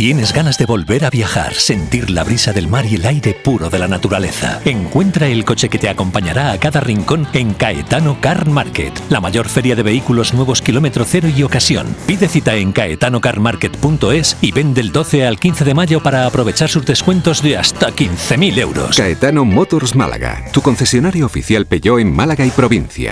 ¿Tienes ganas de volver a viajar, sentir la brisa del mar y el aire puro de la naturaleza? Encuentra el coche que te acompañará a cada rincón en Caetano Car Market, la mayor feria de vehículos nuevos kilómetro cero y ocasión. Pide cita en caetanocarmarket.es y ven del 12 al 15 de mayo para aprovechar sus descuentos de hasta 15.000 euros. Caetano Motors Málaga, tu concesionario oficial Peugeot en Málaga y provincia.